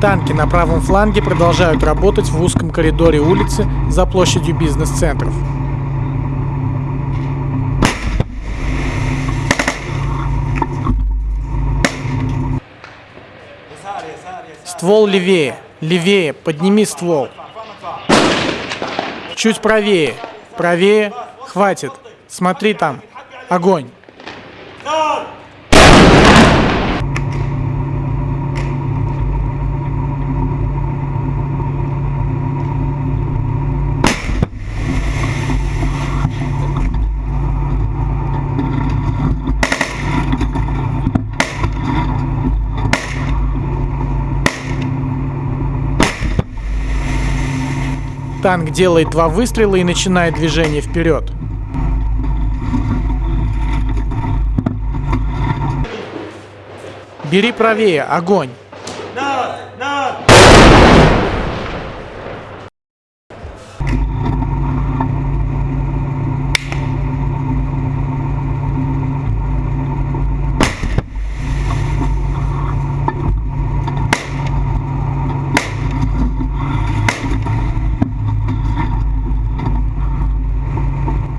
Танки на правом фланге продолжают работать в узком коридоре улицы за площадью бизнес-центров. Ствол левее, левее, подними ствол. Чуть правее, правее, хватит. Смотри там, огонь. Танк делает два выстрела и начинает движение вперед. Бери правее, огонь.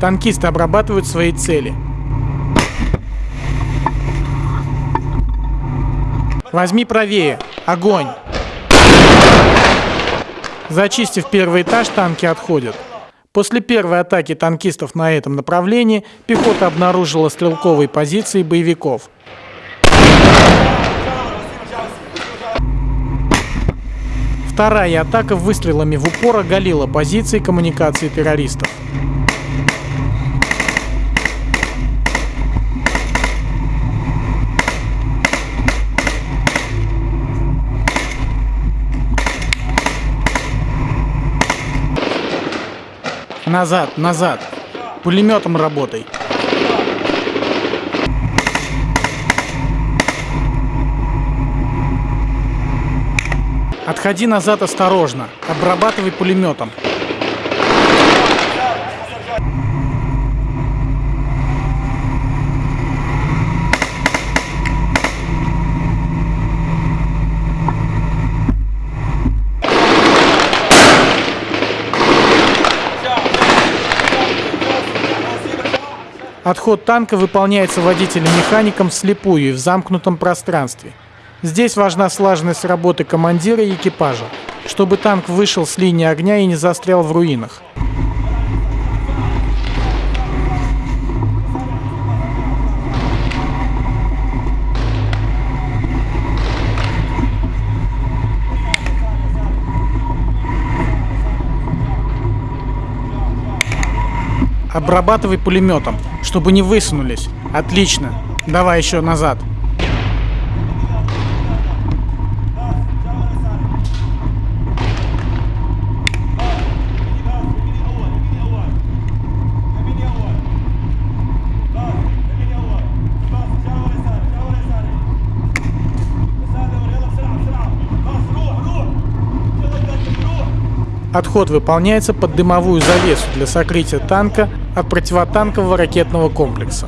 Танкисты обрабатывают свои цели. Возьми правее. Огонь. Зачистив первый этаж, танки отходят. После первой атаки танкистов на этом направлении пехота обнаружила стрелковые позиции боевиков. Вторая атака выстрелами в упор оголила позиции коммуникации террористов. Назад, назад. Пулеметом работай. Отходи назад осторожно. Обрабатывай пулеметом. Отход танка выполняется водителем-механиком вслепую и в замкнутом пространстве. Здесь важна слаженность работы командира и экипажа, чтобы танк вышел с линии огня и не застрял в руинах. Обрабатывай пулеметом, чтобы не высунулись. Отлично. Давай еще назад. Отход выполняется под дымовую завесу для сокрытия танка от противотанкового ракетного комплекса.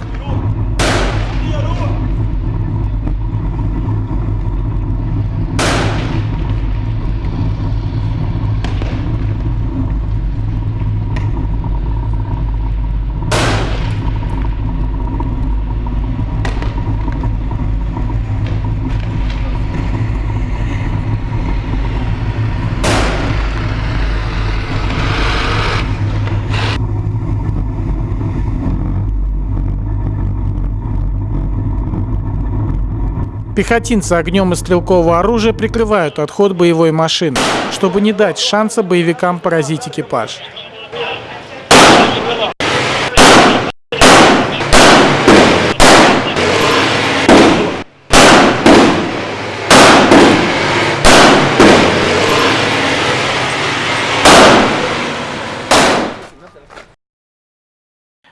Пехотинцы огнем из стрелкового оружия прикрывают отход боевой машины, чтобы не дать шанса боевикам поразить экипаж.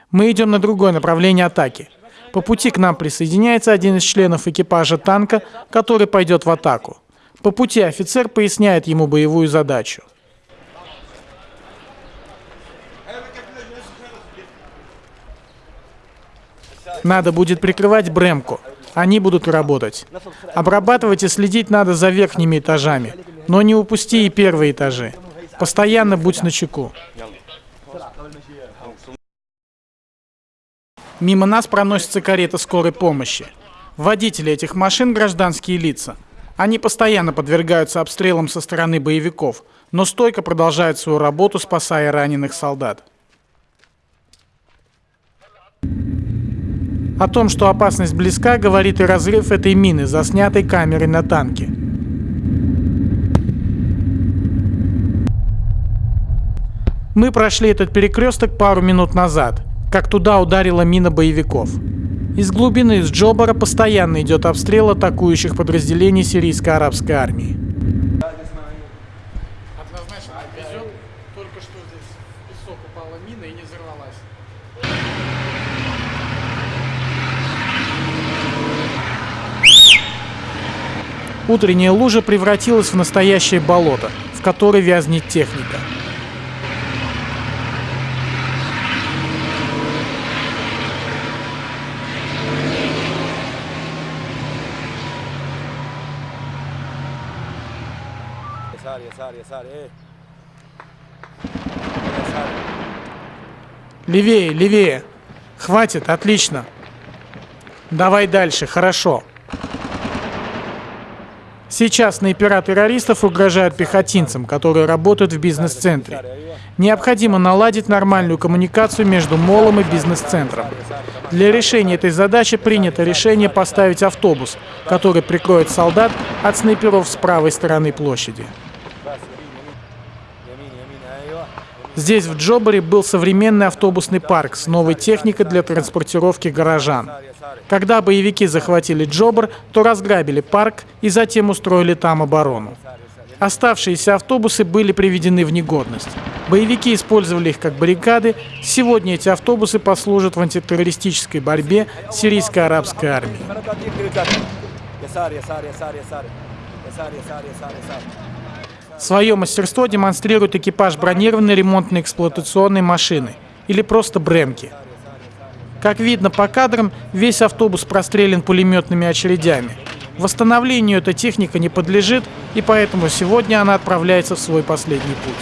Мы идем на другое направление атаки. По пути к нам присоединяется один из членов экипажа танка, который пойдет в атаку. По пути офицер поясняет ему боевую задачу. Надо будет прикрывать Бремку. Они будут работать. Обрабатывать и следить надо за верхними этажами. Но не упусти и первые этажи. Постоянно будь начеку. Мимо нас проносится карета скорой помощи. Водители этих машин – гражданские лица. Они постоянно подвергаются обстрелам со стороны боевиков, но стойко продолжают свою работу, спасая раненых солдат. О том, что опасность близка, говорит и разрыв этой мины, заснятой камерой на танке. Мы прошли этот перекресток пару минут назад, как туда ударила мина боевиков. Из глубины из Джобара постоянно идет обстрел атакующих подразделений сирийской арабской армии. Однозначно везет, только что здесь песок упала мина и не взорвалась. Утренняя лужа превратилась в настоящее болото, в которой вязнет техника. Yasar, Yasar, Yasar, эй. Yasar. Левее, левее. Хватит, отлично. Давай дальше, хорошо. Сейчас снайпера террористов угрожают пехотинцам, которые работают в бизнес-центре. Необходимо наладить нормальную коммуникацию между молом и бизнес-центром. Для решения этой задачи принято решение поставить автобус, который прикроет солдат от снайперов с правой стороны площади. Здесь, в Джобаре, был современный автобусный парк с новой техникой для транспортировки горожан. Когда боевики захватили Джобар, то разграбили парк и затем устроили там оборону. Оставшиеся автобусы были приведены в негодность. Боевики использовали их как баррикады. Сегодня эти автобусы послужат в антитеррористической борьбе сирийской арабской армии. Свое мастерство демонстрирует экипаж бронированной ремонтно-эксплуатационной машины или просто бремки. Как видно по кадрам, весь автобус прострелен пулеметными очередями. Восстановлению эта техника не подлежит, и поэтому сегодня она отправляется в свой последний путь.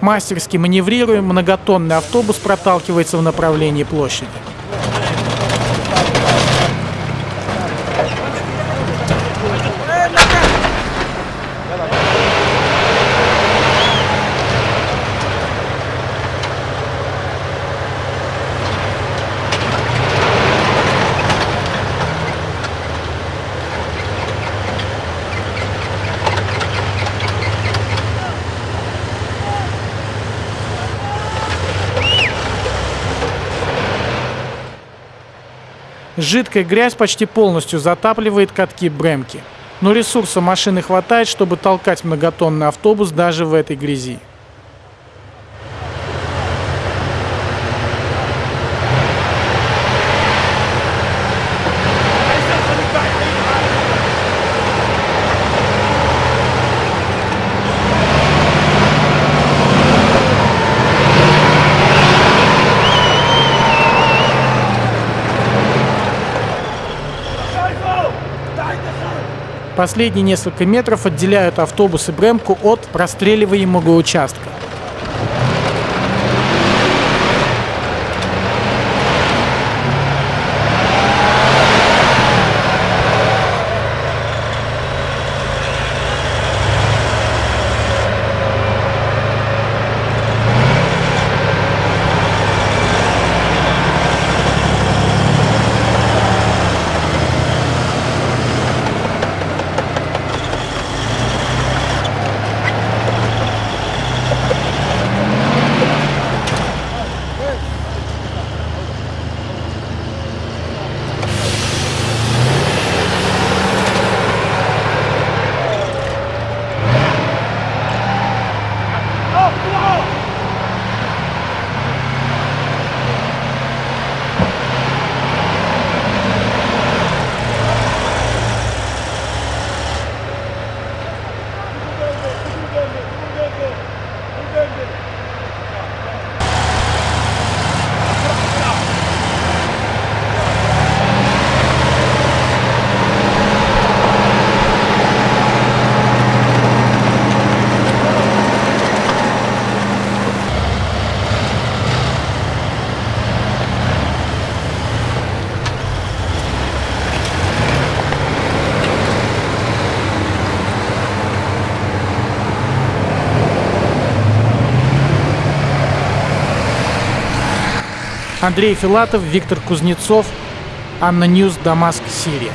Мастерски маневрируя, многотонный автобус проталкивается в направлении площади. Жидкая грязь почти полностью затапливает катки Бремки. Но ресурса машины хватает, чтобы толкать многотонный автобус даже в этой грязи. Последние несколько метров отделяют автобус и Бремку от простреливаемого участка. Андрей Филатов, Виктор Кузнецов, ANNA News, Дамаск, Сирия.